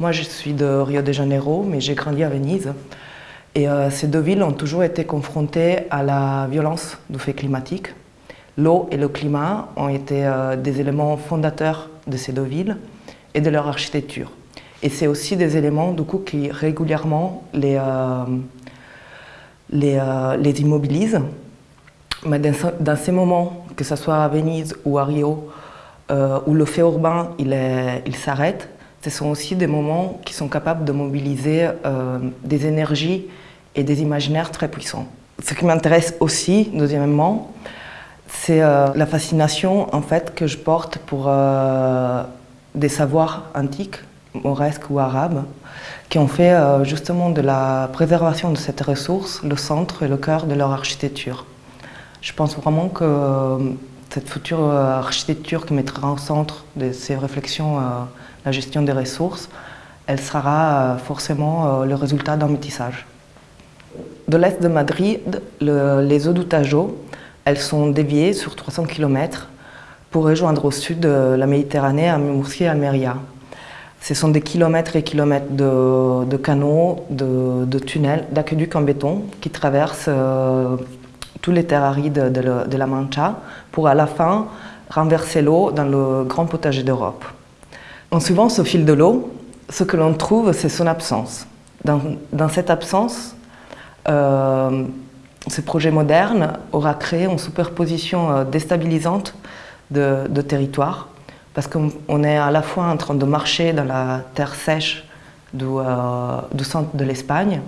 Moi, je suis de Rio de Janeiro, mais j'ai grandi à Venise. Et euh, ces deux villes ont toujours été confrontées à la violence du fait climatique. L'eau et le climat ont été euh, des éléments fondateurs de ces deux villes et de leur architecture. Et c'est aussi des éléments du coup, qui régulièrement les, euh, les, les, immobilisent. Mais dans, dans, ces moments, que ce soit à Venise ou à Rio, où le fait urbain il, s'arrête, ce sont aussi des moments qui sont capables de mobiliser des énergies et des imaginaires très puissants. Ce qui m'intéresse aussi, deuxièmement, c'est euh, la fascination en fait, que je porte pour euh, des savoirs antiques, mauresques ou arabes, qui ont fait euh, justement de la préservation de cette ressource le centre et le cœur de leur architecture. Je pense vraiment que cette future architecture qui mettra au centre de ces réflexions la gestion des ressources, elle sera forcément le résultat d'un métissage. De l'est de Madrid, les eaux du Tajo, elles sont déviées sur 300 km pour rejoindre au sud la Méditerranée à Murcie et Almeria. Ce sont des kilomètres et kilomètres de, canaux, de, tunnels, d'aqueducs en béton qui traversent euh, tous les terres arides de, la Mancha pour à la fin renverser l'eau dans le grand potager d'Europe. En suivant ce fil de l'eau, ce que l'on trouve, c'est son absence. dans cette absence, euh, ce projet moderne aura créé une superposition euh, déstabilisante de, territoires parce qu'on est à la fois en train de marcher dans la terre sèche du, euh, centre de l'Espagne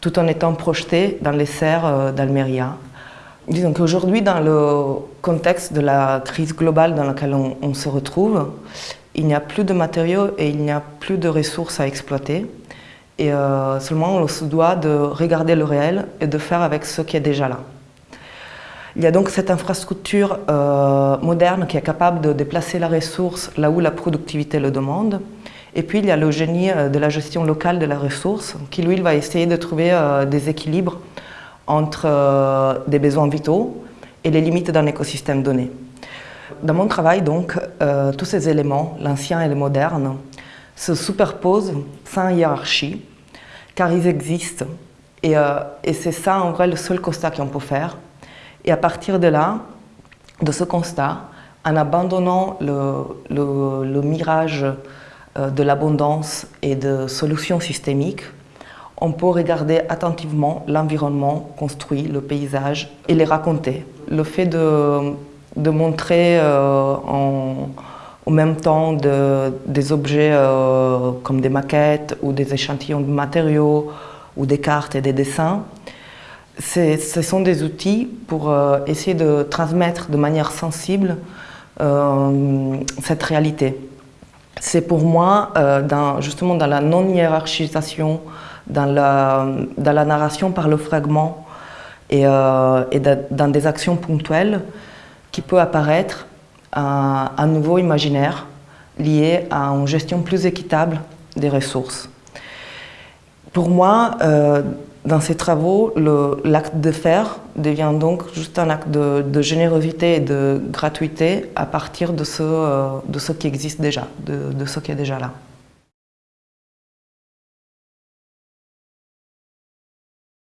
tout en étant projeté dans les serres d'Almeria. Disons qu'aujourd'hui, dans le contexte de la crise globale dans laquelle on se retrouve, il n'y a plus de matériaux et il n'y a plus de ressources à exploiter. Et euh, seulement, on se doit de regarder le réel et de faire avec ce qui est déjà là. Il y a donc cette infrastructure euh, moderne qui est capable de déplacer la ressource là où la productivité le demande. Et puis il y a le génie euh, de la gestion locale de la ressource qui lui va essayer de trouver des équilibres entre des besoins vitaux et les limites d'un écosystème donné. Dans mon travail donc, tous ces éléments, l'ancien et le moderne, se superposent sans hiérarchie, car ils existent. Euh, et, c'est ça, en vrai, le seul constat qu'on peut faire. Et à partir de là, de ce constat, en abandonnant le, mirage euh, de l'abondance et de solutions systémiques, on peut regarder attentivement l'environnement construit, le paysage, et les raconter. Le fait de, montrer euh, en, même temps des objets euh, comme des maquettes ou des échantillons de matériaux ou des cartes et des dessins. Ce sont des outils pour euh, essayer de transmettre de manière sensible cette réalité. C'est pour moi, justement dans la non-hiérarchisation, dans la, narration par le fragment et dans des actions ponctuelles qui peut apparaître un, nouveau imaginaire lié à une gestion plus équitable des ressources. Pour moi, euh, dans ces travaux, l'acte de faire devient donc juste un acte de, générosité et de gratuité à partir de ce, euh, qui existe déjà, de ce qui est déjà là.